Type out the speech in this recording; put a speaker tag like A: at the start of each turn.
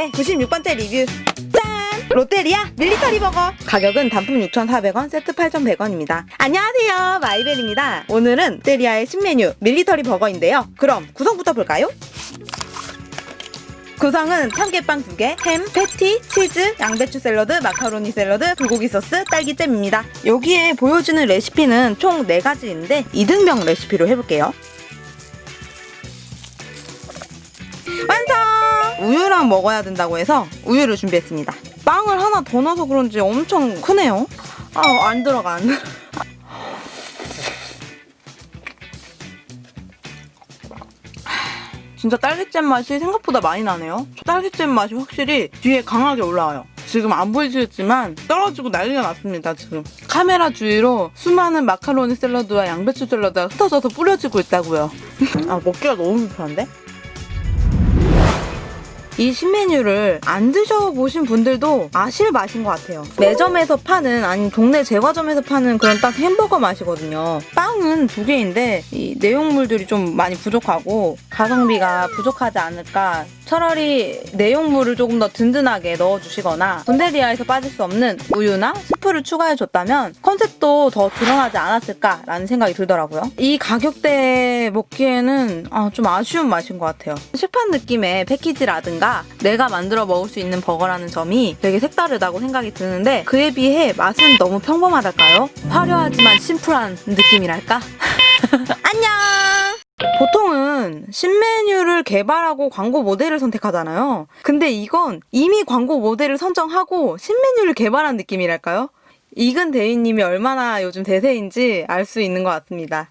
A: 오늘의 96번째 리뷰 짠! 롯데리아 밀리터리 버거 가격은 단품 6,400원, 세트 8,100원입니다 안녕하세요 마이벨입니다 오늘은 롯데리아의 신메뉴 밀리터리 버거인데요 그럼 구성부터 볼까요? 구성은 참깨빵 2개, 햄, 패티, 치즈, 양배추 샐러드, 마카로니 샐러드, 불고기 소스, 딸기잼입니다. 여기에 보여주는 레시피는 총 4가지인데 2등병 레시피로 해볼게요. 완성! 우유랑 먹어야 된다고 해서 우유를 준비했습니다. 빵을 하나 더 넣어서 그런지 엄청 크네요. 아, 안 들어가, 안 들어가. 진짜 딸기잼 맛이 생각보다 많이 나네요. 딸기잼 맛이 확실히 뒤에 강하게 올라와요. 지금 안 보이시겠지만 떨어지고 난리가 났습니다 지금 카메라 주위로 수많은 마카로니 샐러드와 양배추 샐러드가 흩어져서 뿌려지고 있다고요 아 먹기가 너무 불편한데? 이 신메뉴를 안 드셔보신 분들도 아실 맛인 것 같아요. 매점에서 파는 아니 동네 제과점에서 파는 그런 딱 햄버거 맛이거든요. 빵은 두 개인데 이 내용물들이 좀 많이 부족하고 가성비가 부족하지 않을까 차라리 내용물을 조금 더 든든하게 넣어주시거나 본데리아에서 빠질 수 없는 우유나 스프를 추가해줬다면 컨셉도 더 드러나지 않았을까라는 생각이 들더라고요. 이 가격대에 먹기에는 아, 좀 아쉬운 맛인 것 같아요. 식판 느낌의 패키지라든가 내가 만들어 먹을 수 있는 버거라는 점이 되게 색다르다고 생각이 드는데 그에 비해 맛은 너무 평범하달까요? 화려하지만 심플한 느낌이랄까? 신메뉴를 개발하고 광고 모델을 선택하잖아요. 근데 이건 이미 광고 모델을 선정하고 신메뉴를 개발한 느낌이랄까요? 이근 대위님이 얼마나 요즘 대세인지 알 수 있는 것 같습니다.